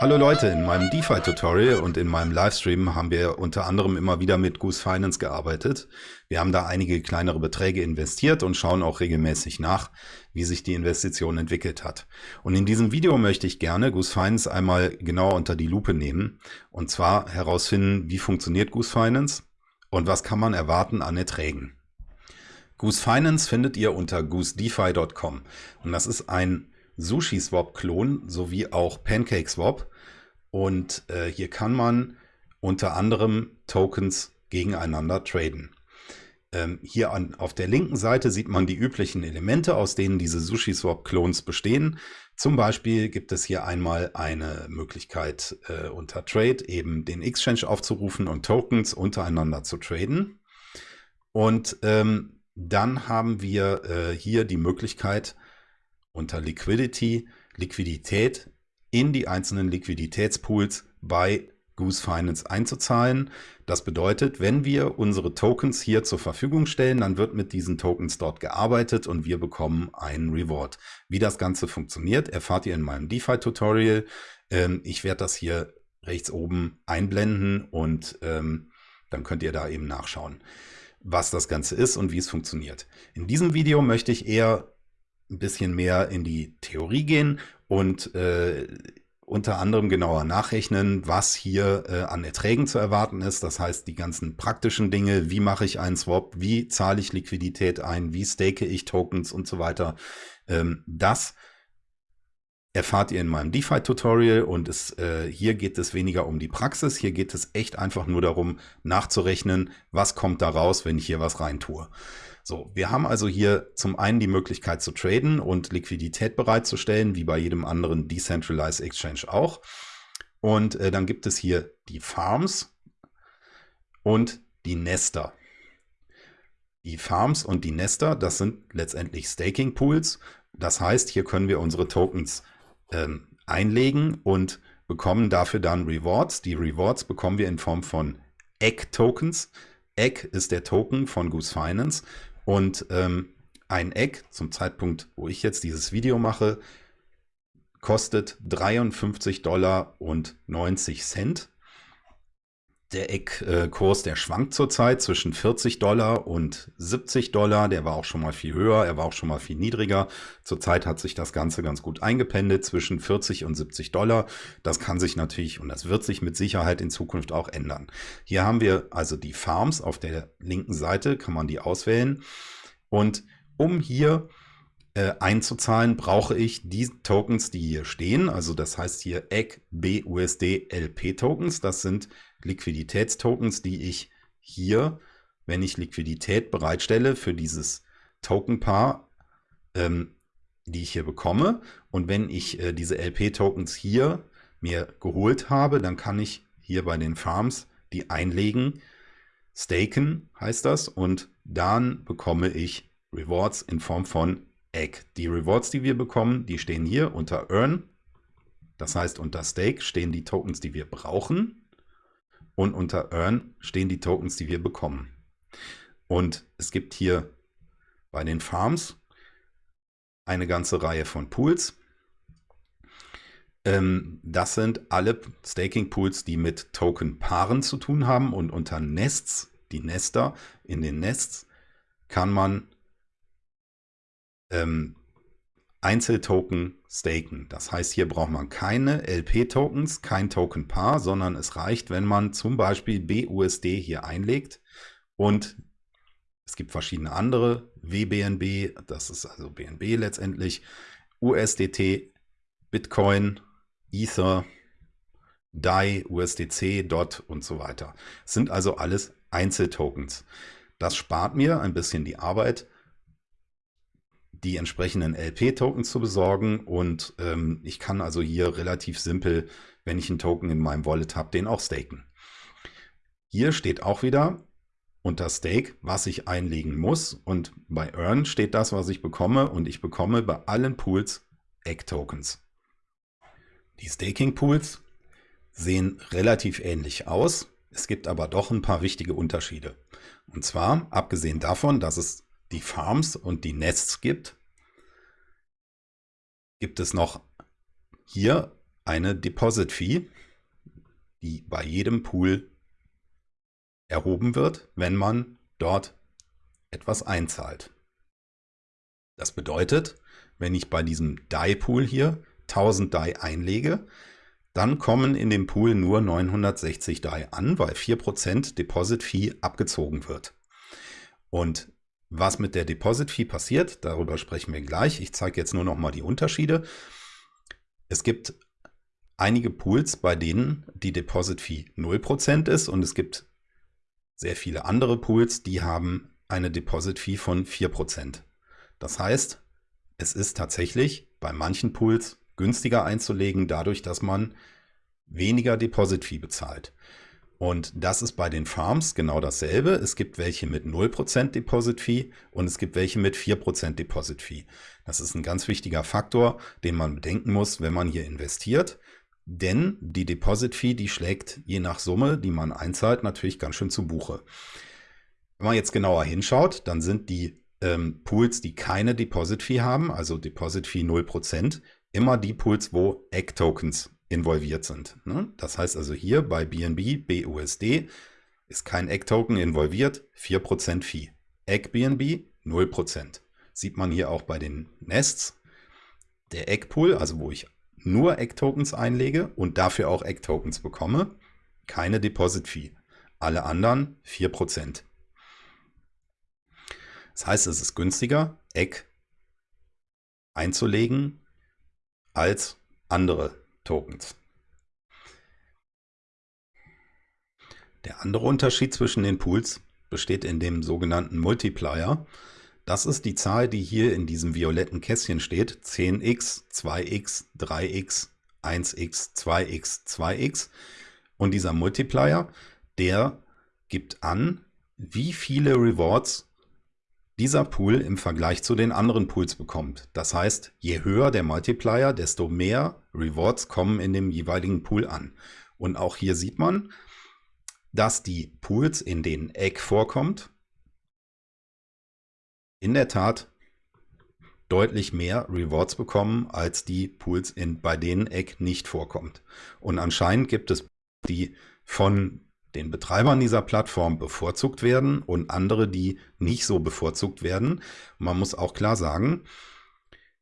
Hallo Leute, in meinem DeFi-Tutorial und in meinem Livestream haben wir unter anderem immer wieder mit Goose Finance gearbeitet. Wir haben da einige kleinere Beträge investiert und schauen auch regelmäßig nach, wie sich die Investition entwickelt hat. Und in diesem Video möchte ich gerne Goose Finance einmal genauer unter die Lupe nehmen und zwar herausfinden, wie funktioniert Goose Finance und was kann man erwarten an Erträgen. Goose Finance findet ihr unter goosedefi.com und das ist ein SushiSwap-Klon sowie auch PancakeSwap. Und äh, hier kann man unter anderem Tokens gegeneinander traden. Ähm, hier an, auf der linken Seite sieht man die üblichen Elemente, aus denen diese SushiSwap-Clones bestehen. Zum Beispiel gibt es hier einmal eine Möglichkeit äh, unter Trade eben den Exchange aufzurufen und Tokens untereinander zu traden. Und ähm, dann haben wir äh, hier die Möglichkeit, unter Liquidity Liquidität in die einzelnen Liquiditätspools bei Goose Finance einzuzahlen. Das bedeutet, wenn wir unsere Tokens hier zur Verfügung stellen, dann wird mit diesen Tokens dort gearbeitet und wir bekommen einen Reward. Wie das Ganze funktioniert, erfahrt ihr in meinem DeFi-Tutorial. Ähm, ich werde das hier rechts oben einblenden und ähm, dann könnt ihr da eben nachschauen, was das Ganze ist und wie es funktioniert. In diesem Video möchte ich eher ein bisschen mehr in die Theorie gehen und äh, unter anderem genauer nachrechnen, was hier äh, an Erträgen zu erwarten ist. Das heißt, die ganzen praktischen Dinge, wie mache ich einen Swap, wie zahle ich Liquidität ein, wie stake ich Tokens und so weiter. Ähm, das erfahrt ihr in meinem DeFi-Tutorial und es, äh, hier geht es weniger um die Praxis, hier geht es echt einfach nur darum, nachzurechnen, was kommt da raus, wenn ich hier was rein tue. So, wir haben also hier zum einen die Möglichkeit zu traden und Liquidität bereitzustellen, wie bei jedem anderen Decentralized Exchange auch. Und äh, dann gibt es hier die Farms und die Nester. Die Farms und die Nester, das sind letztendlich Staking Pools. Das heißt, hier können wir unsere Tokens ähm, einlegen und bekommen dafür dann Rewards. Die Rewards bekommen wir in Form von Egg-Tokens. Egg ist der Token von Goose Finance und ähm, ein Egg zum Zeitpunkt, wo ich jetzt dieses Video mache, kostet 53 Dollar und 90 Cent. Der Eckkurs, der schwankt zurzeit zwischen 40 Dollar und 70 Dollar. Der war auch schon mal viel höher, er war auch schon mal viel niedriger. Zurzeit hat sich das Ganze ganz gut eingependelt zwischen 40 und 70 Dollar. Das kann sich natürlich und das wird sich mit Sicherheit in Zukunft auch ändern. Hier haben wir also die Farms auf der linken Seite, kann man die auswählen. Und um hier äh, einzuzahlen, brauche ich die Tokens, die hier stehen. Also das heißt hier EGG BUSD LP Tokens. Das sind Liquiditätstokens, die ich hier, wenn ich Liquidität bereitstelle für dieses Tokenpaar, ähm, die ich hier bekomme. Und wenn ich äh, diese LP-Tokens hier mir geholt habe, dann kann ich hier bei den Farms die einlegen. Staken heißt das und dann bekomme ich Rewards in Form von Egg. Die Rewards, die wir bekommen, die stehen hier unter Earn. Das heißt, unter Stake stehen die Tokens, die wir brauchen und unter Earn stehen die Tokens, die wir bekommen. Und es gibt hier bei den Farms eine ganze Reihe von Pools. Ähm, das sind alle Staking-Pools, die mit Token-Paaren zu tun haben und unter Nests, die Nester, in den Nests kann man ähm, Einzeltoken staken. Das heißt, hier braucht man keine LP-Tokens, kein Token-Paar, sondern es reicht, wenn man zum Beispiel BUSD hier einlegt und es gibt verschiedene andere, WBNB, das ist also BNB letztendlich, USDT, Bitcoin, Ether, DAI, USDC, DOT und so weiter. Das sind also alles Einzeltokens. Das spart mir ein bisschen die Arbeit, die entsprechenden LP-Tokens zu besorgen und ähm, ich kann also hier relativ simpel, wenn ich einen Token in meinem Wallet habe, den auch staken. Hier steht auch wieder unter Stake, was ich einlegen muss und bei Earn steht das, was ich bekomme und ich bekomme bei allen Pools Egg-Tokens. Die Staking-Pools sehen relativ ähnlich aus, es gibt aber doch ein paar wichtige Unterschiede. Und zwar, abgesehen davon, dass es die Farms und die Nests gibt, gibt es noch hier eine Deposit Fee, die bei jedem Pool erhoben wird, wenn man dort etwas einzahlt. Das bedeutet, wenn ich bei diesem DAI-Pool hier 1000 DAI einlege, dann kommen in dem Pool nur 960 DAI an, weil 4% Deposit Fee abgezogen wird. Und was mit der Deposit Fee passiert, darüber sprechen wir gleich. Ich zeige jetzt nur noch mal die Unterschiede. Es gibt einige Pools, bei denen die Deposit Fee 0% ist und es gibt sehr viele andere Pools, die haben eine Deposit Fee von 4%. Das heißt, es ist tatsächlich bei manchen Pools günstiger einzulegen, dadurch, dass man weniger Deposit Fee bezahlt. Und das ist bei den Farms genau dasselbe. Es gibt welche mit 0% Deposit Fee und es gibt welche mit 4% Deposit Fee. Das ist ein ganz wichtiger Faktor, den man bedenken muss, wenn man hier investiert. Denn die Deposit Fee, die schlägt je nach Summe, die man einzahlt, natürlich ganz schön zu Buche. Wenn man jetzt genauer hinschaut, dann sind die ähm, Pools, die keine Deposit Fee haben, also Deposit Fee 0%, immer die Pools, wo Egg-Tokens involviert sind. Ne? Das heißt also hier bei BNB, BUSD ist kein Egg-Token involviert, 4% Fee. Egg-BNB 0%. Sieht man hier auch bei den Nests. Der Egg-Pool, also wo ich nur Egg-Tokens einlege und dafür auch Egg-Tokens bekomme, keine Deposit-Fee. Alle anderen 4%. Das heißt, es ist günstiger, Egg einzulegen als andere Tokens. Der andere Unterschied zwischen den Pools besteht in dem sogenannten Multiplier. Das ist die Zahl, die hier in diesem violetten Kästchen steht. 10x, 2x, 3x, 1x, 2x, 2x. Und dieser Multiplier, der gibt an, wie viele Rewards dieser Pool im Vergleich zu den anderen Pools bekommt. Das heißt, je höher der Multiplier, desto mehr Rewards kommen in dem jeweiligen Pool an. Und auch hier sieht man, dass die Pools, in denen Egg vorkommt, in der Tat deutlich mehr Rewards bekommen als die Pools, in, bei denen Egg nicht vorkommt. Und anscheinend gibt es die von den Betreibern dieser Plattform bevorzugt werden und andere, die nicht so bevorzugt werden. Man muss auch klar sagen,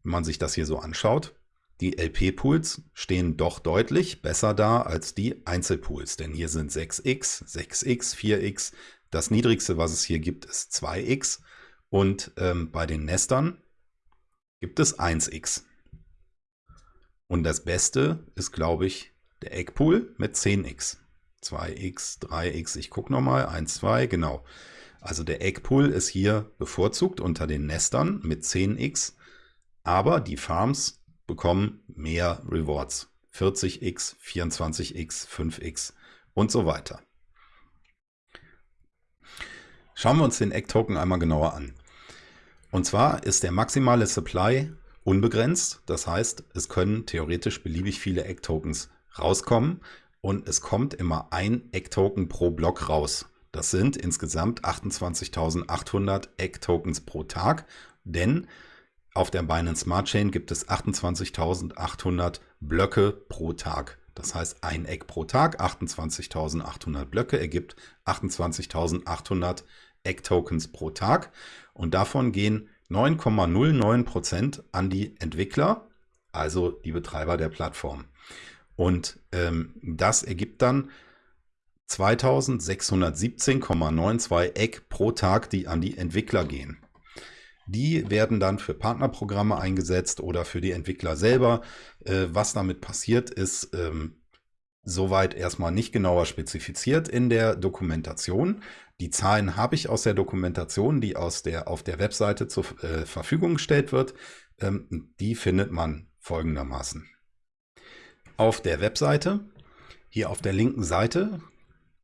wenn man sich das hier so anschaut, die LP-Pools stehen doch deutlich besser da als die Einzelpools, denn hier sind 6x, 6x, 4x. Das niedrigste, was es hier gibt, ist 2x und ähm, bei den Nestern gibt es 1x. Und das Beste ist, glaube ich, der Eggpool mit 10x. 2x, 3x, ich gucke nochmal, 1, 2, genau. Also der Eggpool ist hier bevorzugt unter den Nestern mit 10x, aber die Farms bekommen mehr Rewards. 40x, 24x, 5x und so weiter. Schauen wir uns den Egg-Token einmal genauer an. Und zwar ist der maximale Supply unbegrenzt. Das heißt, es können theoretisch beliebig viele Egg-Tokens rauskommen und es kommt immer ein Egg-Token pro Block raus. Das sind insgesamt 28.800 Egg-Tokens pro Tag, denn auf der Binance Smart Chain gibt es 28.800 Blöcke pro Tag. Das heißt, ein Egg pro Tag, 28.800 Blöcke ergibt 28.800 Egg-Tokens pro Tag. Und davon gehen 9,09% an die Entwickler, also die Betreiber der Plattform. Und ähm, das ergibt dann 2617,92 Eck pro Tag, die an die Entwickler gehen. Die werden dann für Partnerprogramme eingesetzt oder für die Entwickler selber. Äh, was damit passiert, ist ähm, soweit erstmal nicht genauer spezifiziert in der Dokumentation. Die Zahlen habe ich aus der Dokumentation, die aus der, auf der Webseite zur äh, Verfügung gestellt wird. Ähm, die findet man folgendermaßen auf der Webseite. Hier auf der linken Seite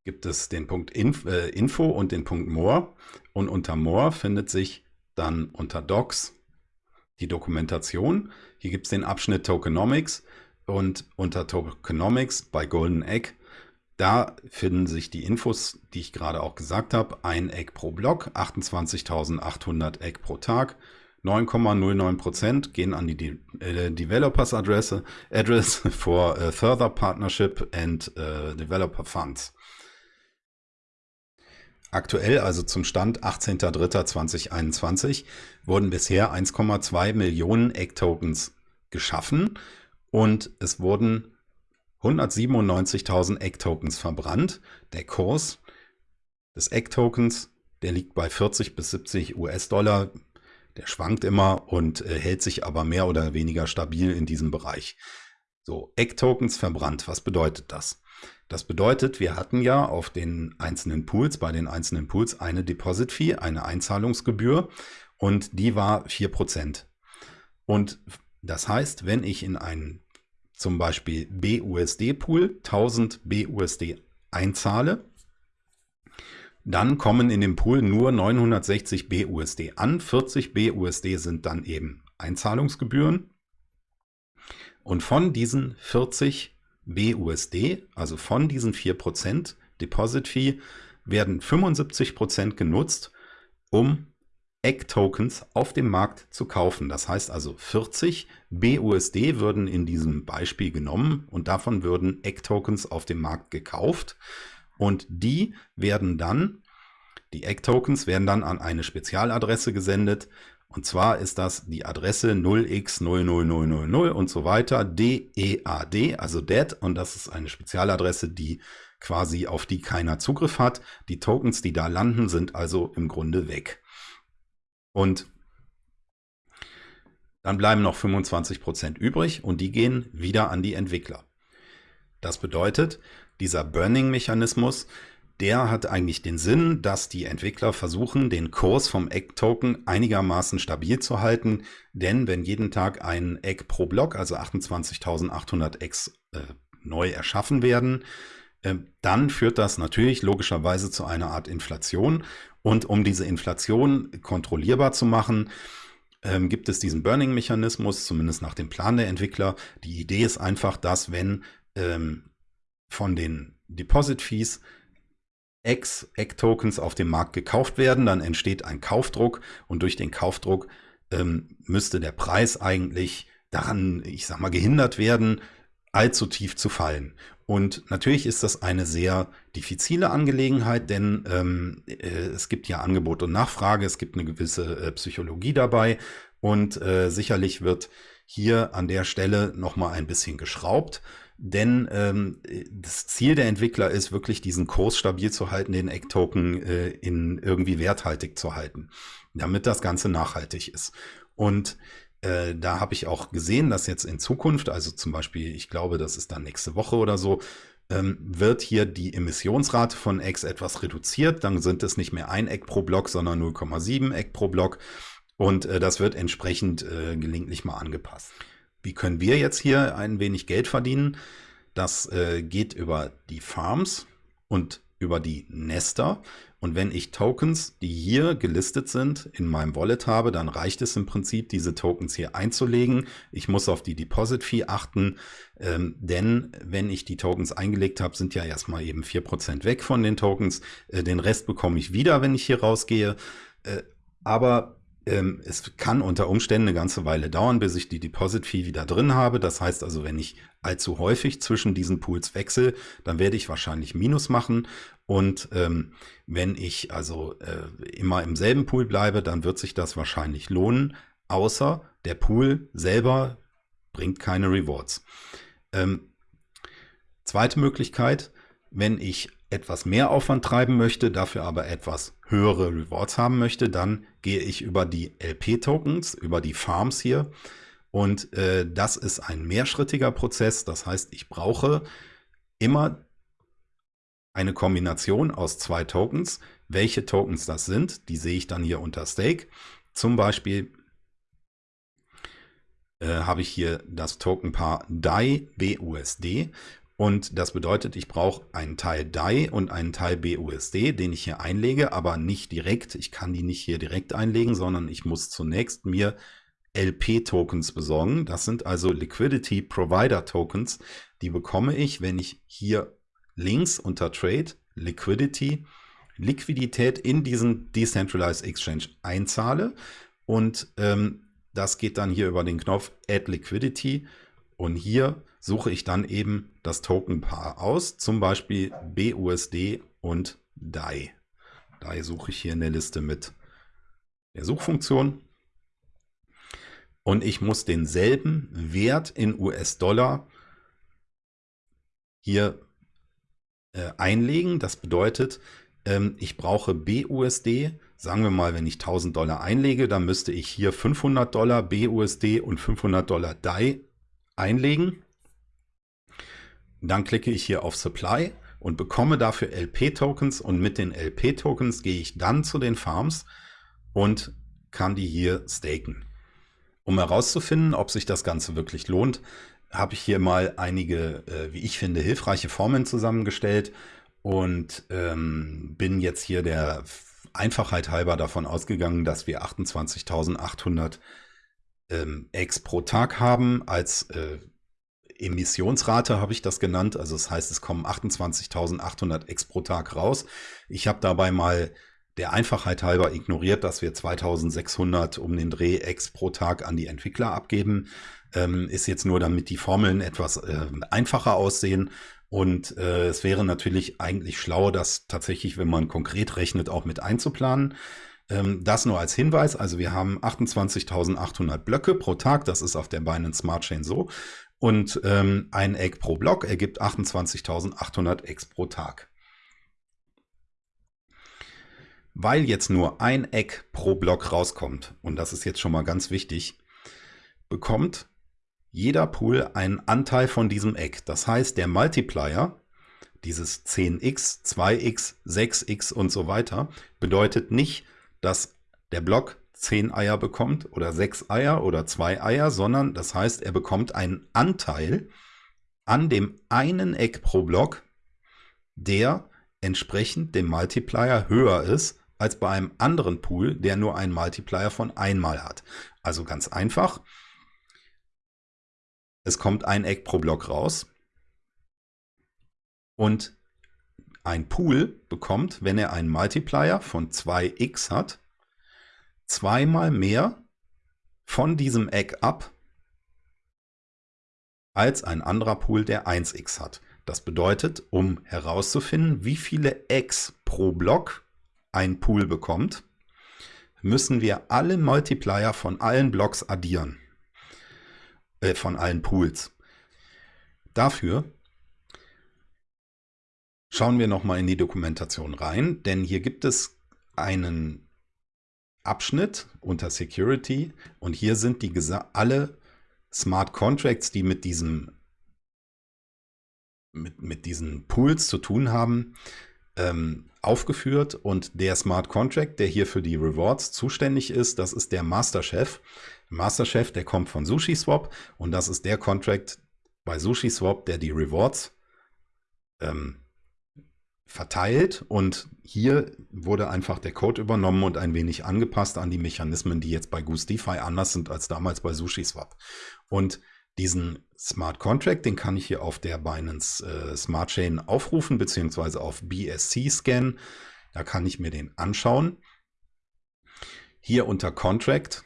gibt es den Punkt äh, Info und den Punkt More. Und unter More findet sich dann unter Docs die Dokumentation. Hier gibt es den Abschnitt Tokenomics und unter Tokenomics bei Golden Egg, da finden sich die Infos, die ich gerade auch gesagt habe. Ein Egg pro Block, 28.800 Egg pro Tag, 9,09% gehen an die De äh, Developers Adresse, Address for uh, Further Partnership and uh, Developer Funds. Aktuell, also zum Stand 18.03.2021, wurden bisher 1,2 Millionen Egg-Tokens geschaffen und es wurden 197.000 Egg-Tokens verbrannt. Der Kurs des Egg-Tokens, der liegt bei 40 bis 70 US-Dollar. Der schwankt immer und äh, hält sich aber mehr oder weniger stabil in diesem Bereich. So, Egg-Tokens verbrannt. Was bedeutet das? Das bedeutet, wir hatten ja auf den einzelnen Pools, bei den einzelnen Pools eine Deposit-Fee, eine Einzahlungsgebühr und die war 4%. Und das heißt, wenn ich in einen zum Beispiel BUSD-Pool 1000 BUSD einzahle, dann kommen in dem Pool nur 960 BUSD an. 40 BUSD sind dann eben Einzahlungsgebühren. Und von diesen 40 BUSD, also von diesen 4% Deposit Fee, werden 75% genutzt, um Egg-Tokens auf dem Markt zu kaufen. Das heißt also 40 BUSD würden in diesem Beispiel genommen und davon würden Egg-Tokens auf dem Markt gekauft. Und die werden dann, die Egg-Tokens werden dann an eine Spezialadresse gesendet. Und zwar ist das die Adresse 0x00000 und so weiter, DEAD, also DEAD. Und das ist eine Spezialadresse, die quasi auf die keiner Zugriff hat. Die Tokens, die da landen, sind also im Grunde weg. Und dann bleiben noch 25% übrig und die gehen wieder an die Entwickler. Das bedeutet, dieser Burning-Mechanismus, der hat eigentlich den Sinn, dass die Entwickler versuchen, den Kurs vom Egg-Token einigermaßen stabil zu halten. Denn wenn jeden Tag ein Egg pro Block, also 28.800 Eggs, äh, neu erschaffen werden, äh, dann führt das natürlich logischerweise zu einer Art Inflation. Und um diese Inflation kontrollierbar zu machen, ähm, gibt es diesen Burning-Mechanismus, zumindest nach dem Plan der Entwickler. Die Idee ist einfach, dass wenn ähm, von den Deposit-Fees Egg-Tokens auf dem Markt gekauft werden, dann entsteht ein Kaufdruck und durch den Kaufdruck ähm, müsste der Preis eigentlich daran, ich sag mal, gehindert werden, allzu tief zu fallen. Und natürlich ist das eine sehr diffizile Angelegenheit, denn ähm, äh, es gibt ja Angebot und Nachfrage, es gibt eine gewisse äh, Psychologie dabei und äh, sicherlich wird hier an der Stelle nochmal ein bisschen geschraubt. Denn ähm, das Ziel der Entwickler ist wirklich, diesen Kurs stabil zu halten, den Egg-Token äh, in irgendwie werthaltig zu halten, damit das Ganze nachhaltig ist. Und äh, da habe ich auch gesehen, dass jetzt in Zukunft, also zum Beispiel, ich glaube, das ist dann nächste Woche oder so, ähm, wird hier die Emissionsrate von Eggs etwas reduziert. Dann sind es nicht mehr ein Egg pro Block, sondern 0,7 Egg pro Block. Und äh, das wird entsprechend äh, gelegentlich mal angepasst. Wie können wir jetzt hier ein wenig Geld verdienen? Das äh, geht über die Farms und über die Nester. Und wenn ich Tokens, die hier gelistet sind, in meinem Wallet habe, dann reicht es im Prinzip, diese Tokens hier einzulegen. Ich muss auf die Deposit Fee achten, ähm, denn wenn ich die Tokens eingelegt habe, sind ja erstmal eben 4% weg von den Tokens. Äh, den Rest bekomme ich wieder, wenn ich hier rausgehe. Äh, aber ähm, es kann unter Umständen eine ganze Weile dauern, bis ich die Deposit Fee wieder drin habe. Das heißt also, wenn ich allzu häufig zwischen diesen Pools wechsle, dann werde ich wahrscheinlich Minus machen. Und ähm, wenn ich also äh, immer im selben Pool bleibe, dann wird sich das wahrscheinlich lohnen, außer der Pool selber bringt keine Rewards. Ähm, zweite Möglichkeit, wenn ich etwas mehr Aufwand treiben möchte, dafür aber etwas höhere Rewards haben möchte, dann gehe ich über die LP-Tokens, über die Farms hier. Und äh, das ist ein mehrschrittiger Prozess. Das heißt, ich brauche immer eine Kombination aus zwei Tokens. Welche Tokens das sind, die sehe ich dann hier unter Stake. Zum Beispiel äh, habe ich hier das Tokenpaar DAI BUSD und das bedeutet, ich brauche einen Teil DAI und einen Teil BUSD, den ich hier einlege, aber nicht direkt. Ich kann die nicht hier direkt einlegen, sondern ich muss zunächst mir LP-Tokens besorgen. Das sind also Liquidity Provider Tokens. Die bekomme ich, wenn ich hier links unter Trade Liquidity Liquidität in diesen Decentralized Exchange einzahle. und ähm, das geht dann hier über den Knopf Add Liquidity und hier suche ich dann eben das Tokenpaar aus, zum Beispiel BUSD und DAI. DAI suche ich hier in der Liste mit der Suchfunktion und ich muss denselben Wert in US-Dollar hier äh, einlegen. Das bedeutet, ähm, ich brauche BUSD. Sagen wir mal, wenn ich 1000 Dollar einlege, dann müsste ich hier 500 Dollar BUSD und 500 Dollar DAI einlegen. Dann klicke ich hier auf Supply und bekomme dafür LP-Tokens und mit den LP-Tokens gehe ich dann zu den Farms und kann die hier staken. Um herauszufinden, ob sich das Ganze wirklich lohnt, habe ich hier mal einige, äh, wie ich finde, hilfreiche Formeln zusammengestellt und ähm, bin jetzt hier der Einfachheit halber davon ausgegangen, dass wir 28.800 ähm, X pro Tag haben. Als äh, Emissionsrate habe ich das genannt. Also das heißt, es kommen 28.800 X pro Tag raus. Ich habe dabei mal der Einfachheit halber ignoriert, dass wir 2600 um den Dreh X pro Tag an die Entwickler abgeben. Ähm, ist jetzt nur, damit die Formeln etwas äh, einfacher aussehen. Und äh, es wäre natürlich eigentlich schlau, das tatsächlich, wenn man konkret rechnet, auch mit einzuplanen. Ähm, das nur als Hinweis. Also wir haben 28.800 Blöcke pro Tag. Das ist auf der Binance Smart Chain so. Und ähm, ein Egg pro Block ergibt 28.800 Eggs pro Tag. Weil jetzt nur ein Eck pro Block rauskommt, und das ist jetzt schon mal ganz wichtig, bekommt jeder Pool einen Anteil von diesem Eck. Das heißt, der Multiplier, dieses 10x, 2x, 6x und so weiter, bedeutet nicht, dass der Block 10 Eier bekommt oder 6 Eier oder 2 Eier, sondern das heißt, er bekommt einen Anteil an dem einen Eck pro Block, der entsprechend dem Multiplier höher ist als bei einem anderen Pool, der nur einen Multiplier von einmal hat. Also ganz einfach. Es kommt ein Eck pro Block raus. Und ein Pool bekommt, wenn er einen Multiplier von 2x hat, zweimal mehr von diesem Eck ab als ein anderer Pool, der 1x hat. Das bedeutet, um herauszufinden, wie viele X pro Block ein Pool bekommt, müssen wir alle Multiplier von allen Blocks addieren. Äh, von allen Pools. Dafür schauen wir nochmal in die Dokumentation rein, denn hier gibt es einen Abschnitt unter Security. Und hier sind die alle Smart Contracts, die mit diesem mit, mit diesen Pools zu tun haben, ähm, aufgeführt. Und der Smart Contract, der hier für die Rewards zuständig ist, das ist der Masterchef. Masterchef, der kommt von SushiSwap. Und das ist der Contract bei SushiSwap, der die Rewards ähm, verteilt und hier wurde einfach der Code übernommen und ein wenig angepasst an die Mechanismen, die jetzt bei Goose DeFi anders sind als damals bei SushiSwap. Und diesen Smart Contract, den kann ich hier auf der Binance äh, Smart Chain aufrufen, beziehungsweise auf BSC scannen. Da kann ich mir den anschauen. Hier unter Contract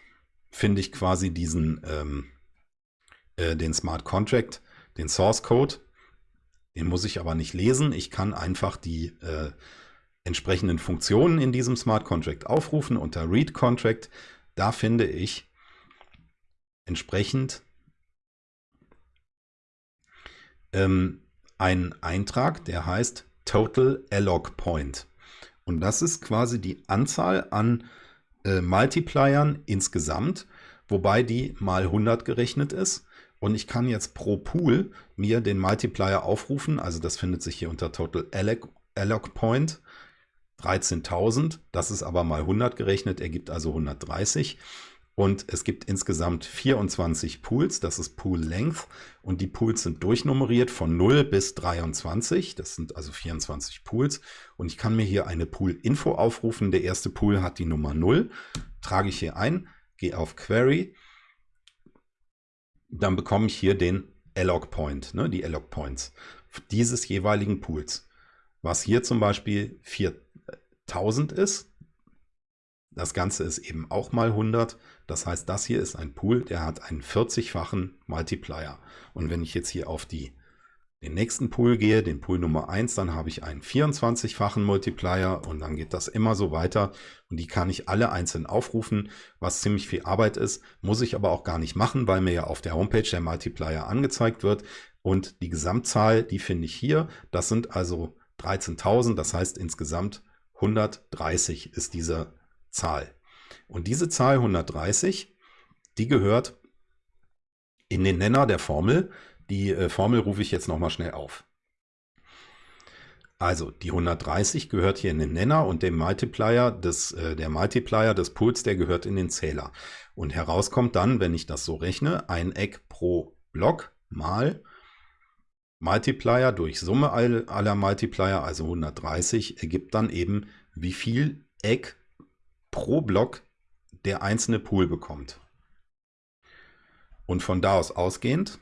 finde ich quasi diesen, ähm, äh, den Smart Contract, den Source Code. Den muss ich aber nicht lesen. Ich kann einfach die äh, entsprechenden Funktionen in diesem Smart Contract aufrufen unter Read Contract. Da finde ich entsprechend ähm, einen Eintrag, der heißt Total Alloc Point. Und das ist quasi die Anzahl an äh, Multipliern insgesamt, wobei die mal 100 gerechnet ist. Und ich kann jetzt pro Pool mir den Multiplier aufrufen. Also das findet sich hier unter Total Alloc, Alloc Point. 13.000, das ist aber mal 100 gerechnet, ergibt also 130. Und es gibt insgesamt 24 Pools, das ist Pool Length. Und die Pools sind durchnummeriert von 0 bis 23. Das sind also 24 Pools. Und ich kann mir hier eine Pool-Info aufrufen. Der erste Pool hat die Nummer 0. Trage ich hier ein, gehe auf Query. Dann bekomme ich hier den Alloc Point, ne, die Alloc Points dieses jeweiligen Pools. Was hier zum Beispiel 4000 ist, Das Ganze ist eben auch mal 100. Das heißt, das hier ist ein Pool, der hat einen 40-fachen Multiplier. Und wenn ich jetzt hier auf die, den nächsten Pool gehe, den Pool Nummer 1, dann habe ich einen 24-fachen Multiplier und dann geht das immer so weiter. Und die kann ich alle einzeln aufrufen, was ziemlich viel Arbeit ist, muss ich aber auch gar nicht machen, weil mir ja auf der Homepage der Multiplier angezeigt wird. Und die Gesamtzahl, die finde ich hier. Das sind also 13.000, das heißt insgesamt 130 ist dieser Zahl. Und diese Zahl 130, die gehört in den Nenner der Formel. Die äh, Formel rufe ich jetzt nochmal schnell auf. Also die 130 gehört hier in den Nenner und der Multiplier des, äh, der Multiplier des Pools, der gehört in den Zähler. Und herauskommt dann, wenn ich das so rechne, ein Eck pro Block mal Multiplier durch Summe aller Multiplier, also 130, ergibt dann eben, wie viel Eck pro Block der einzelne Pool bekommt. Und von da aus ausgehend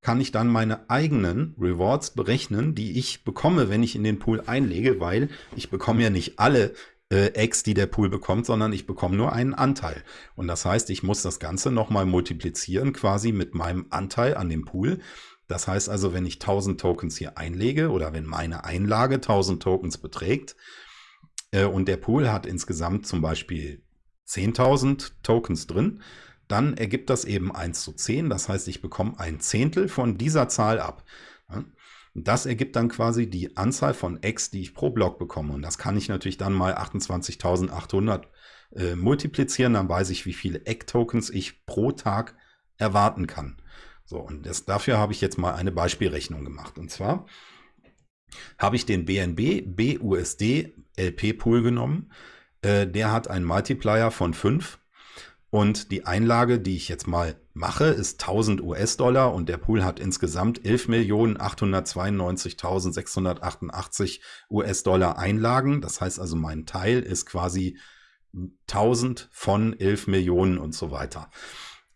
kann ich dann meine eigenen Rewards berechnen, die ich bekomme, wenn ich in den Pool einlege, weil ich bekomme ja nicht alle äh, Eggs, die der Pool bekommt, sondern ich bekomme nur einen Anteil. Und das heißt, ich muss das Ganze nochmal multiplizieren quasi mit meinem Anteil an dem Pool. Das heißt also, wenn ich 1000 Tokens hier einlege oder wenn meine Einlage 1000 Tokens beträgt, äh, und der Pool hat insgesamt zum Beispiel 10.000 Tokens drin, dann ergibt das eben 1 zu 10. Das heißt, ich bekomme ein Zehntel von dieser Zahl ab. Das ergibt dann quasi die Anzahl von X, die ich pro Block bekomme. Und das kann ich natürlich dann mal 28.800 äh, multiplizieren. Dann weiß ich, wie viele Egg-Tokens ich pro Tag erwarten kann. So, und das, dafür habe ich jetzt mal eine Beispielrechnung gemacht. Und zwar habe ich den BNB BUSD LP Pool genommen. Äh, der hat einen Multiplier von 5 und die Einlage, die ich jetzt mal mache, ist 1000 US-Dollar und der Pool hat insgesamt 11.892.688 US-Dollar Einlagen. Das heißt also, mein Teil ist quasi 1000 von 11 Millionen und so weiter.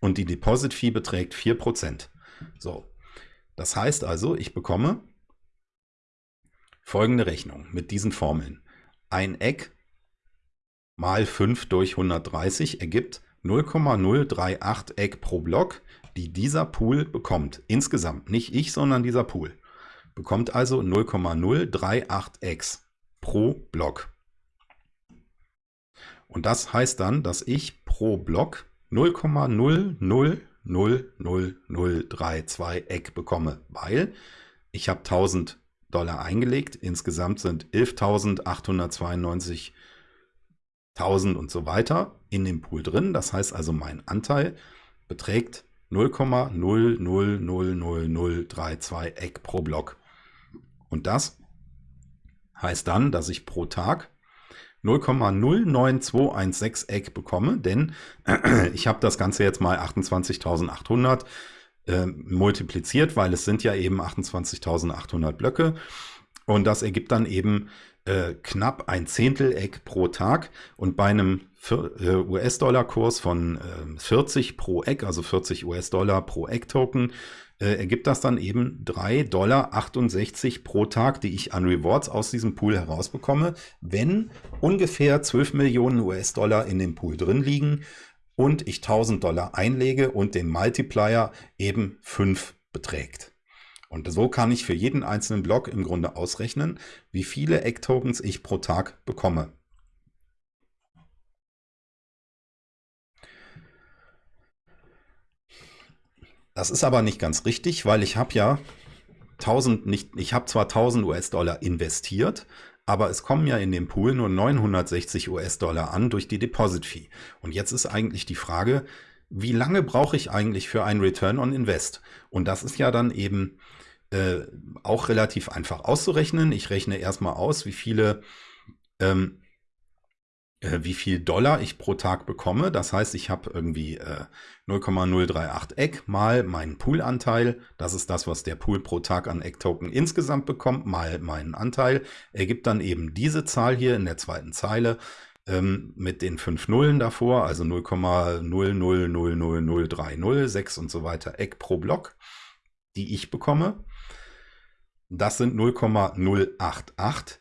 Und die Deposit Fee beträgt 4%. So, das heißt also, ich bekomme folgende Rechnung mit diesen Formeln. Ein Eck mal 5 durch 130 ergibt 0,038 Eck pro Block, die dieser Pool bekommt. Insgesamt, nicht ich, sondern dieser Pool. Bekommt also 0,038 Eggs pro Block. Und das heißt dann, dass ich pro Block 0,000032 Eck bekomme, weil ich habe 1000 Dollar eingelegt. Insgesamt sind 11.892.000 und so weiter in dem Pool drin. Das heißt also, mein Anteil beträgt 0,000032 Eck pro Block. Und das heißt dann, dass ich pro Tag 0,09216 Eck bekomme, denn ich habe das Ganze jetzt mal 28.800 äh, multipliziert, weil es sind ja eben 28.800 Blöcke und das ergibt dann eben äh, knapp ein Zehntel Eck pro Tag und bei einem äh, US-Dollar-Kurs von äh, 40 pro Eck, also 40 US-Dollar pro Eck-Token, äh, ergibt das dann eben 3,68 Dollar pro Tag, die ich an Rewards aus diesem Pool herausbekomme, wenn ungefähr 12 Millionen US-Dollar in dem Pool drin liegen und ich 1000 Dollar einlege und den Multiplier eben 5 beträgt. Und so kann ich für jeden einzelnen Block im Grunde ausrechnen, wie viele Egg-Tokens ich pro Tag bekomme. Das ist aber nicht ganz richtig, weil ich habe ja 1000 nicht, ich habe zwar 1000 US-Dollar investiert, aber es kommen ja in dem Pool nur 960 US-Dollar an durch die Deposit-Fee. Und jetzt ist eigentlich die Frage, wie lange brauche ich eigentlich für einen Return on Invest? Und das ist ja dann eben äh, auch relativ einfach auszurechnen. Ich rechne erstmal aus, wie viele, ähm, äh, wie viel Dollar ich pro Tag bekomme. Das heißt, ich habe irgendwie äh, 0,038 Eck mal meinen Poolanteil. Das ist das, was der Pool pro Tag an Eck-Token insgesamt bekommt, mal meinen Anteil. Ergibt dann eben diese Zahl hier in der zweiten Zeile ähm, mit den fünf Nullen davor, also 0,0000030, und so weiter Eck pro Block, die ich bekomme. Das sind 0,088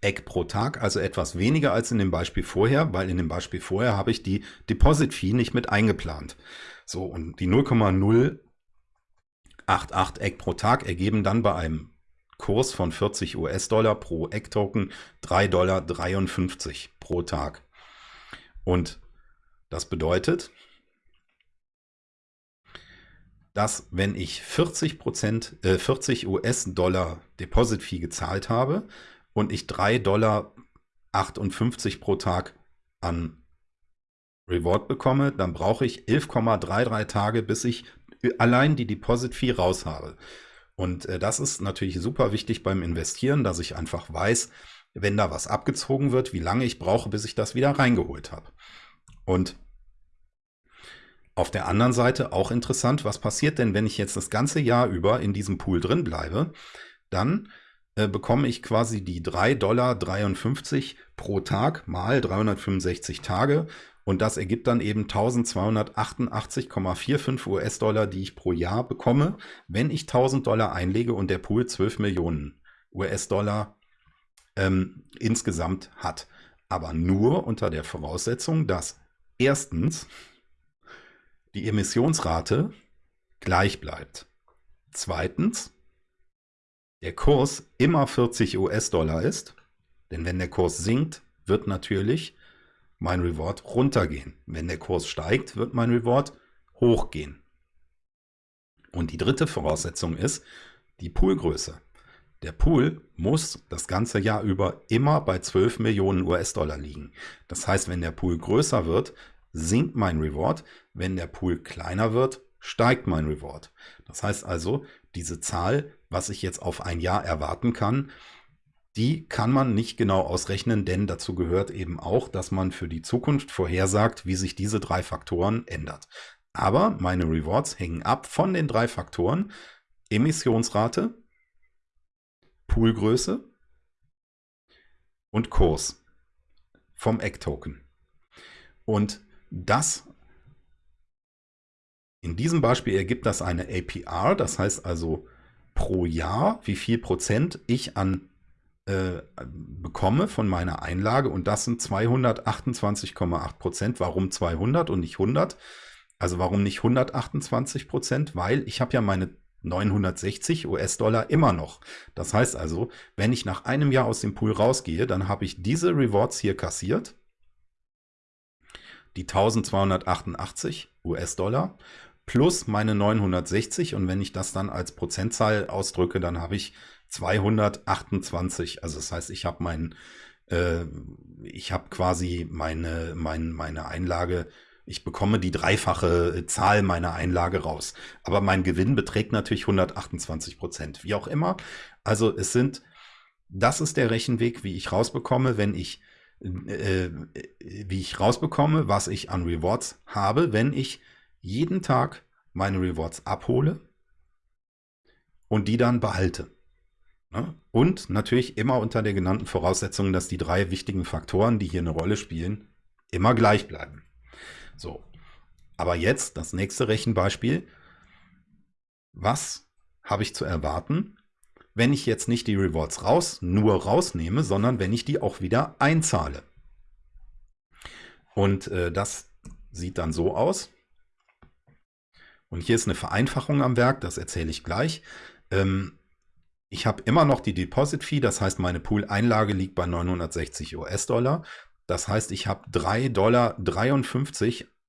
Eck pro Tag, also etwas weniger als in dem Beispiel vorher, weil in dem Beispiel vorher habe ich die Deposit Fee nicht mit eingeplant. So, und die 0,088 Eck pro Tag ergeben dann bei einem Kurs von 40 US-Dollar pro Eck-Token 3,53 Dollar pro Tag. Und das bedeutet, dass wenn ich 40 äh, 40 US-Dollar Deposit-Fee gezahlt habe und ich 3,58 Dollar pro Tag an Reward bekomme, dann brauche ich 11,33 Tage, bis ich allein die Deposit-Fee raus habe. Und äh, das ist natürlich super wichtig beim Investieren, dass ich einfach weiß, wenn da was abgezogen wird, wie lange ich brauche, bis ich das wieder reingeholt habe. Und auf der anderen Seite auch interessant, was passiert denn, wenn ich jetzt das ganze Jahr über in diesem Pool drin bleibe? Dann äh, bekomme ich quasi die 3,53 Dollar pro Tag mal 365 Tage und das ergibt dann eben 1288,45 US-Dollar, die ich pro Jahr bekomme, wenn ich 1000 Dollar einlege und der Pool 12 Millionen US-Dollar ähm, insgesamt hat. Aber nur unter der Voraussetzung, dass erstens die Emissionsrate gleich bleibt. Zweitens, der Kurs immer 40 US-Dollar ist, denn wenn der Kurs sinkt, wird natürlich mein Reward runtergehen. Wenn der Kurs steigt, wird mein Reward hochgehen. Und die dritte Voraussetzung ist die Poolgröße. Der Pool muss das ganze Jahr über immer bei 12 Millionen US-Dollar liegen. Das heißt, wenn der Pool größer wird, sinkt mein Reward. Wenn der Pool kleiner wird, steigt mein Reward. Das heißt also, diese Zahl, was ich jetzt auf ein Jahr erwarten kann, die kann man nicht genau ausrechnen, denn dazu gehört eben auch, dass man für die Zukunft vorhersagt, wie sich diese drei Faktoren ändert. Aber meine Rewards hängen ab von den drei Faktoren Emissionsrate, Poolgröße und Kurs vom Eck-Token. Und das in diesem Beispiel ergibt das eine APR, das heißt also pro Jahr, wie viel Prozent ich an äh, bekomme von meiner Einlage und das sind 228,8 Prozent. Warum 200 und nicht 100? Also warum nicht 128 Prozent? Weil ich habe ja meine 960 US-Dollar immer noch. Das heißt also, wenn ich nach einem Jahr aus dem Pool rausgehe, dann habe ich diese Rewards hier kassiert die 1288 US-Dollar plus meine 960 und wenn ich das dann als Prozentzahl ausdrücke, dann habe ich 228. Also das heißt, ich habe mein, äh, ich habe quasi meine, mein, meine Einlage, ich bekomme die dreifache Zahl meiner Einlage raus. Aber mein Gewinn beträgt natürlich 128 Prozent. Wie auch immer. Also es sind, das ist der Rechenweg, wie ich rausbekomme, wenn ich äh, wie ich rausbekomme, was ich an Rewards habe, wenn ich jeden Tag meine Rewards abhole und die dann behalte. Ne? Und natürlich immer unter der genannten Voraussetzung, dass die drei wichtigen Faktoren, die hier eine Rolle spielen, immer gleich bleiben. So, aber jetzt das nächste Rechenbeispiel. Was habe ich zu erwarten, wenn ich jetzt nicht die Rewards raus, nur rausnehme, sondern wenn ich die auch wieder einzahle. Und äh, das sieht dann so aus. Und hier ist eine Vereinfachung am Werk, das erzähle ich gleich. Ähm, ich habe immer noch die Deposit Fee, das heißt meine Pool-Einlage liegt bei 960 US-Dollar. Das heißt, ich habe 3,53 Dollar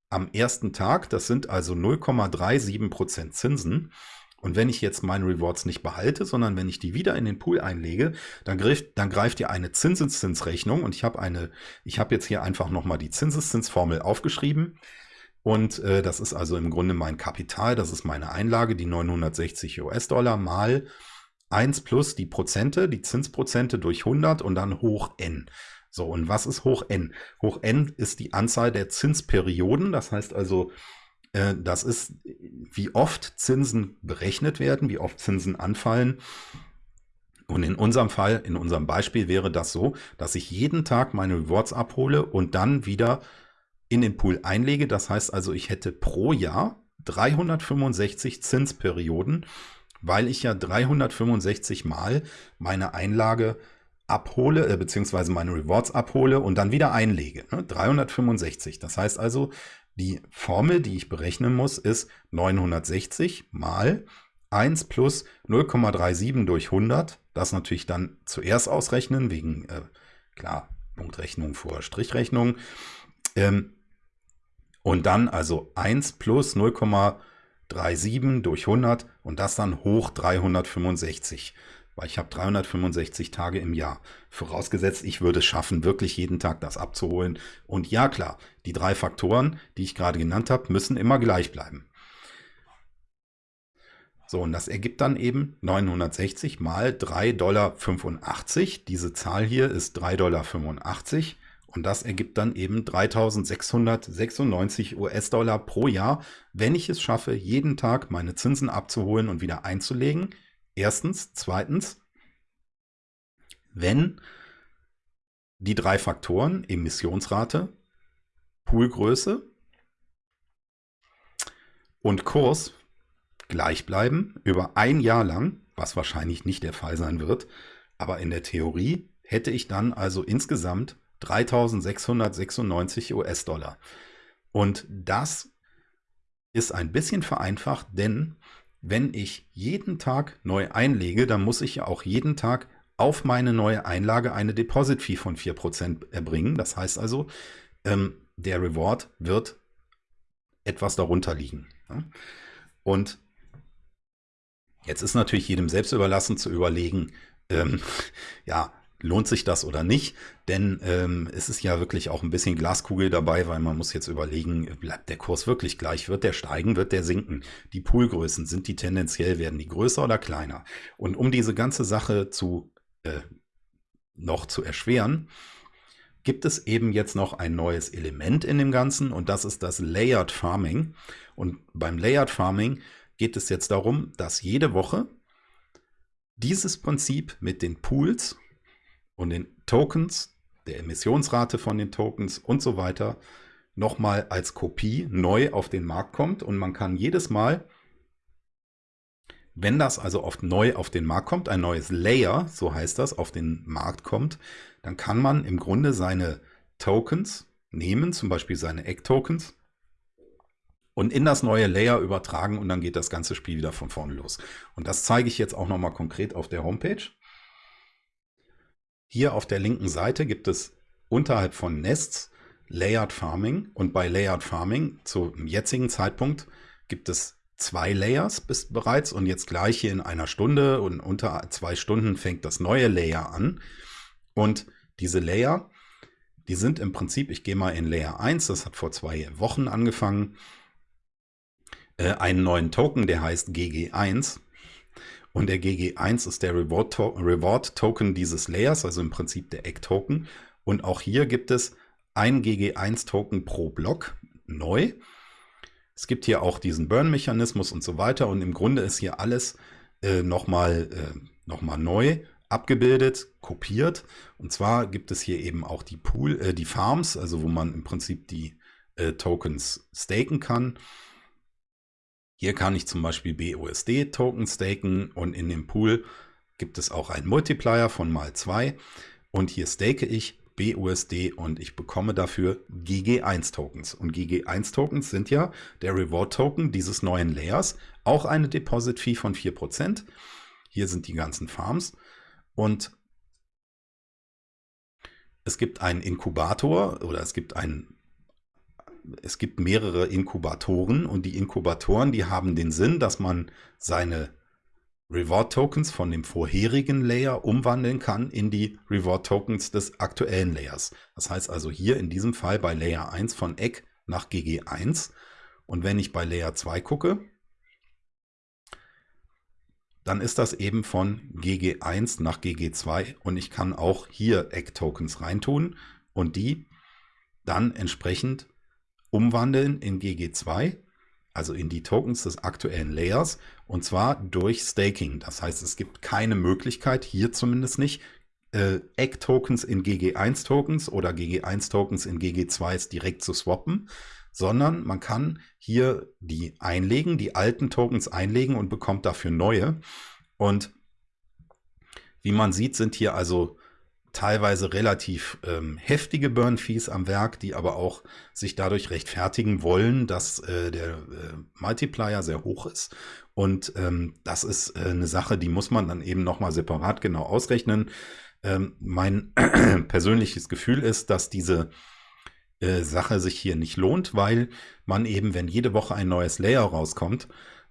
am ersten Tag, das sind also 0,37% Zinsen. Und wenn ich jetzt meine Rewards nicht behalte, sondern wenn ich die wieder in den Pool einlege, dann greift, dann greift ihr eine Zinseszinsrechnung und ich habe eine, ich habe jetzt hier einfach nochmal die Zinseszinsformel aufgeschrieben. Und äh, das ist also im Grunde mein Kapital, das ist meine Einlage, die 960 US-Dollar mal 1 plus die Prozente, die Zinsprozente durch 100 und dann hoch n. So, und was ist hoch n? Hoch n ist die Anzahl der Zinsperioden, das heißt also, das ist, wie oft Zinsen berechnet werden, wie oft Zinsen anfallen. Und in unserem Fall, in unserem Beispiel wäre das so, dass ich jeden Tag meine Rewards abhole und dann wieder in den Pool einlege. Das heißt also, ich hätte pro Jahr 365 Zinsperioden, weil ich ja 365 Mal meine Einlage abhole, äh, beziehungsweise meine Rewards abhole und dann wieder einlege. Ne? 365. Das heißt also, die Formel, die ich berechnen muss, ist 960 mal 1 plus 0,37 durch 100. Das natürlich dann zuerst ausrechnen, wegen, äh, klar, Punktrechnung vor Strichrechnung. Ähm, und dann also 1 plus 0,37 durch 100 und das dann hoch 365 weil ich habe 365 Tage im Jahr. Vorausgesetzt, ich würde es schaffen, wirklich jeden Tag das abzuholen. Und ja, klar, die drei Faktoren, die ich gerade genannt habe, müssen immer gleich bleiben. So, und das ergibt dann eben 960 mal 3,85 Dollar. Diese Zahl hier ist 3,85 Dollar. Und das ergibt dann eben 3696 US-Dollar pro Jahr, wenn ich es schaffe, jeden Tag meine Zinsen abzuholen und wieder einzulegen. Erstens. Zweitens, wenn die drei Faktoren Emissionsrate, Poolgröße und Kurs gleich bleiben über ein Jahr lang, was wahrscheinlich nicht der Fall sein wird, aber in der Theorie hätte ich dann also insgesamt 3696 US-Dollar. Und das ist ein bisschen vereinfacht, denn wenn ich jeden Tag neu einlege, dann muss ich ja auch jeden Tag auf meine neue Einlage eine Deposit-Fee von 4% erbringen. Das heißt also, ähm, der Reward wird etwas darunter liegen. Ja? Und jetzt ist natürlich jedem selbst überlassen zu überlegen, ähm, ja, lohnt sich das oder nicht? Denn ähm, es ist ja wirklich auch ein bisschen Glaskugel dabei, weil man muss jetzt überlegen, bleibt der Kurs wirklich gleich? Wird der steigen? Wird der sinken? Die Poolgrößen, sind die tendenziell, werden die größer oder kleiner? Und um diese ganze Sache zu äh, noch zu erschweren, gibt es eben jetzt noch ein neues Element in dem Ganzen und das ist das Layered Farming. Und beim Layered Farming geht es jetzt darum, dass jede Woche dieses Prinzip mit den Pools und den Tokens, der Emissionsrate von den Tokens und so weiter nochmal als Kopie neu auf den Markt kommt und man kann jedes Mal, wenn das also oft neu auf den Markt kommt, ein neues Layer, so heißt das, auf den Markt kommt, dann kann man im Grunde seine Tokens nehmen, zum Beispiel seine Egg-Tokens, und in das neue Layer übertragen und dann geht das ganze Spiel wieder von vorne los. Und das zeige ich jetzt auch nochmal konkret auf der Homepage. Hier auf der linken Seite gibt es unterhalb von Nests Layered Farming und bei Layered Farming zum jetzigen Zeitpunkt gibt es zwei Layers bis bereits und jetzt gleich hier in einer Stunde und unter zwei Stunden fängt das neue Layer an. Und diese Layer, die sind im Prinzip, ich gehe mal in Layer 1, das hat vor zwei Wochen angefangen, äh, einen neuen Token, der heißt GG1 und der GG1 ist der Reward, to Reward dieses Layers, also im Prinzip der Egg Token. Und auch hier gibt es ein GG1 Token pro Block neu. Es gibt hier auch diesen Burn-Mechanismus und so weiter. Und im Grunde ist hier alles äh, nochmal äh, noch neu abgebildet, kopiert. Und zwar gibt es hier eben auch die Pool, äh, die Farms, also wo man im Prinzip die äh, Tokens staken kann. Hier kann ich zum Beispiel BUSD-Token staken und in dem Pool gibt es auch einen Multiplier von mal 2 und hier stake ich BUSD und ich bekomme dafür GG1-Tokens. Und GG1-Tokens sind ja der Reward-Token dieses neuen Layers, auch eine Deposit-Fee von 4%. Hier sind die ganzen Farms und es gibt einen Inkubator oder es gibt einen es gibt mehrere Inkubatoren und die Inkubatoren, die haben den Sinn, dass man seine Reward Tokens von dem vorherigen Layer umwandeln kann in die Reward Tokens des aktuellen Layers. Das heißt also hier in diesem Fall bei Layer 1 von Eck nach GG1. Und wenn ich bei Layer 2 gucke, dann ist das eben von GG1 nach GG2 und ich kann auch hier Eck-Tokens reintun und die dann entsprechend umwandeln in GG2, also in die Tokens des aktuellen Layers, und zwar durch Staking. Das heißt, es gibt keine Möglichkeit, hier zumindest nicht, äh, Egg-Tokens in GG1-Tokens oder GG1-Tokens in GG2s direkt zu swappen, sondern man kann hier die einlegen, die alten Tokens einlegen und bekommt dafür neue. Und wie man sieht, sind hier also teilweise relativ ähm, heftige Burn-Fees am Werk, die aber auch sich dadurch rechtfertigen wollen, dass äh, der äh, Multiplier sehr hoch ist. Und ähm, das ist äh, eine Sache, die muss man dann eben nochmal separat genau ausrechnen. Ähm, mein persönliches Gefühl ist, dass diese äh, Sache sich hier nicht lohnt, weil man eben, wenn jede Woche ein neues Layer rauskommt,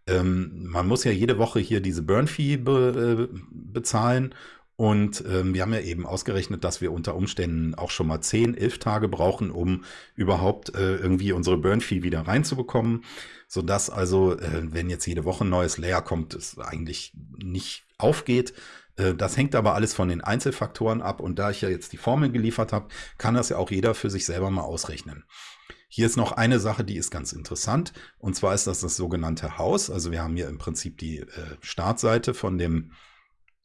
ähm, man muss ja jede Woche hier diese Burn-Fee be, äh, bezahlen und ähm, wir haben ja eben ausgerechnet, dass wir unter Umständen auch schon mal 10, 11 Tage brauchen, um überhaupt äh, irgendwie unsere Burn-Fee wieder reinzubekommen. Sodass also, äh, wenn jetzt jede Woche ein neues Layer kommt, es eigentlich nicht aufgeht. Äh, das hängt aber alles von den Einzelfaktoren ab. Und da ich ja jetzt die Formel geliefert habe, kann das ja auch jeder für sich selber mal ausrechnen. Hier ist noch eine Sache, die ist ganz interessant. Und zwar ist das das sogenannte Haus. Also wir haben hier im Prinzip die äh, Startseite von dem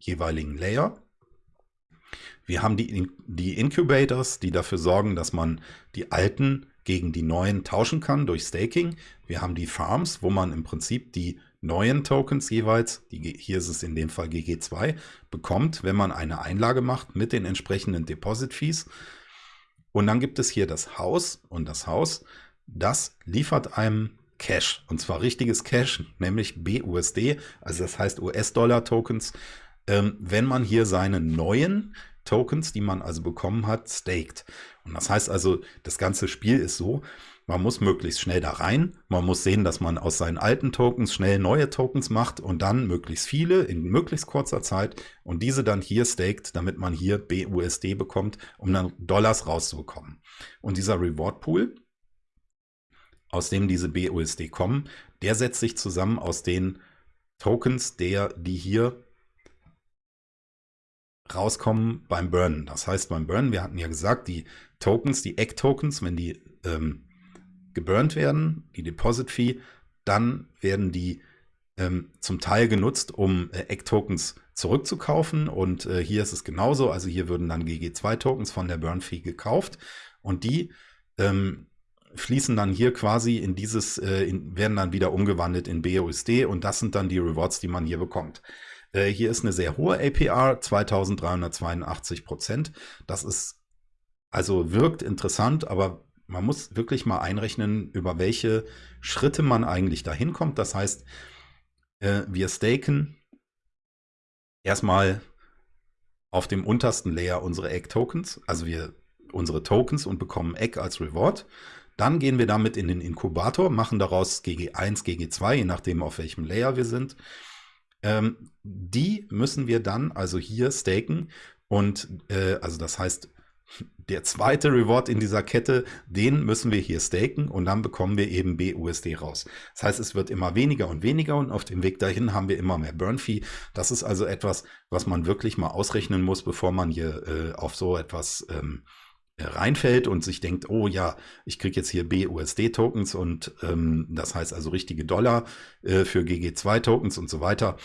jeweiligen Layer. Wir haben die, die Incubators, die dafür sorgen, dass man die alten gegen die neuen tauschen kann durch Staking. Wir haben die Farms, wo man im Prinzip die neuen Tokens jeweils, die, hier ist es in dem Fall GG2, bekommt, wenn man eine Einlage macht mit den entsprechenden Deposit Fees. Und dann gibt es hier das Haus und das Haus, das liefert einem Cash und zwar richtiges Cash, nämlich BUSD, also das heißt US-Dollar-Tokens, ähm, wenn man hier seine neuen Tokens, die man also bekommen hat, staked. Und das heißt also, das ganze Spiel ist so, man muss möglichst schnell da rein, man muss sehen, dass man aus seinen alten Tokens schnell neue Tokens macht und dann möglichst viele in möglichst kurzer Zeit und diese dann hier staked, damit man hier BUSD bekommt, um dann Dollars rauszubekommen. Und dieser Reward Pool, aus dem diese BUSD kommen, der setzt sich zusammen aus den Tokens, der, die hier rauskommen beim Burnen. Das heißt, beim Burnen, wir hatten ja gesagt, die Tokens, die Egg-Tokens, wenn die ähm, geburnt werden, die Deposit-Fee, dann werden die ähm, zum Teil genutzt, um äh, Egg-Tokens zurückzukaufen. Und äh, hier ist es genauso. Also hier würden dann GG2-Tokens von der Burn-Fee gekauft und die ähm, fließen dann hier quasi in dieses, äh, in, werden dann wieder umgewandelt in BUSD und das sind dann die Rewards, die man hier bekommt. Äh, hier ist eine sehr hohe APR, 2382 Prozent. Das ist, also wirkt interessant, aber man muss wirklich mal einrechnen, über welche Schritte man eigentlich dahin kommt. Das heißt, äh, wir staken erstmal auf dem untersten Layer unsere Egg-Tokens, also wir unsere Tokens und bekommen Egg als Reward. Dann gehen wir damit in den Inkubator, machen daraus GG1, GG2, je nachdem auf welchem Layer wir sind. Ähm, die müssen wir dann also hier staken und äh, also das heißt, der zweite Reward in dieser Kette, den müssen wir hier staken und dann bekommen wir eben BUSD raus. Das heißt, es wird immer weniger und weniger und auf dem Weg dahin haben wir immer mehr Burn Fee. Das ist also etwas, was man wirklich mal ausrechnen muss, bevor man hier äh, auf so etwas ähm, reinfällt und sich denkt, oh ja, ich kriege jetzt hier BUSD-Tokens und ähm, das heißt also richtige Dollar äh, für GG2-Tokens und so weiter.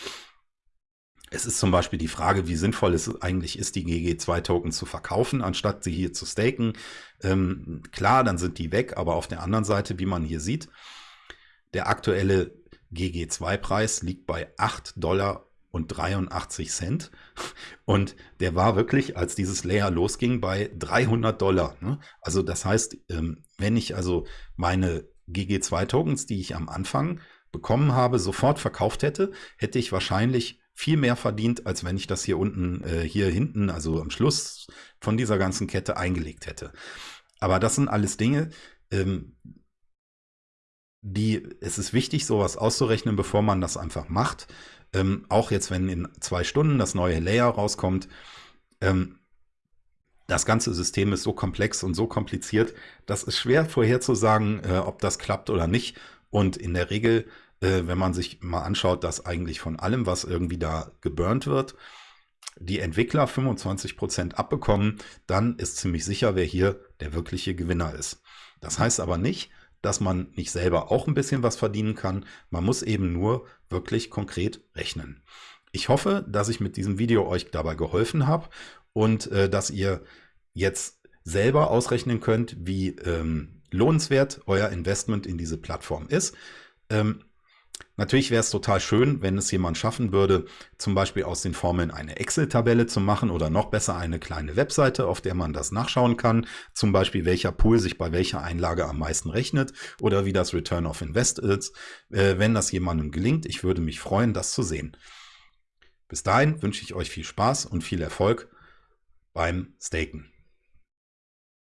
Es ist zum Beispiel die Frage, wie sinnvoll es eigentlich ist, die GG2-Tokens zu verkaufen, anstatt sie hier zu staken. Ähm, klar, dann sind die weg, aber auf der anderen Seite, wie man hier sieht, der aktuelle GG2-Preis liegt bei 8 Dollar und 83 Cent. Und der war wirklich, als dieses Layer losging, bei 300 Dollar. Ne? Also das heißt, ähm, wenn ich also meine GG2-Tokens, die ich am Anfang bekommen habe, sofort verkauft hätte, hätte ich wahrscheinlich viel mehr verdient, als wenn ich das hier unten, äh, hier hinten, also am Schluss von dieser ganzen Kette eingelegt hätte. Aber das sind alles Dinge, ähm, die, es ist wichtig, sowas auszurechnen, bevor man das einfach macht. Ähm, auch jetzt, wenn in zwei Stunden das neue Layer rauskommt, ähm, das ganze System ist so komplex und so kompliziert, das ist schwer vorherzusagen, äh, ob das klappt oder nicht. Und in der Regel, äh, wenn man sich mal anschaut, dass eigentlich von allem, was irgendwie da geburnt wird, die Entwickler 25% abbekommen, dann ist ziemlich sicher, wer hier der wirkliche Gewinner ist. Das heißt aber nicht, dass man nicht selber auch ein bisschen was verdienen kann. Man muss eben nur wirklich konkret rechnen. Ich hoffe, dass ich mit diesem Video euch dabei geholfen habe und äh, dass ihr jetzt selber ausrechnen könnt, wie ähm, lohnenswert euer Investment in diese Plattform ist. Ähm, Natürlich wäre es total schön, wenn es jemand schaffen würde, zum Beispiel aus den Formeln eine Excel-Tabelle zu machen oder noch besser eine kleine Webseite, auf der man das nachschauen kann. Zum Beispiel, welcher Pool sich bei welcher Einlage am meisten rechnet oder wie das Return of Invest ist. Äh, wenn das jemandem gelingt, ich würde mich freuen, das zu sehen. Bis dahin wünsche ich euch viel Spaß und viel Erfolg beim Staken.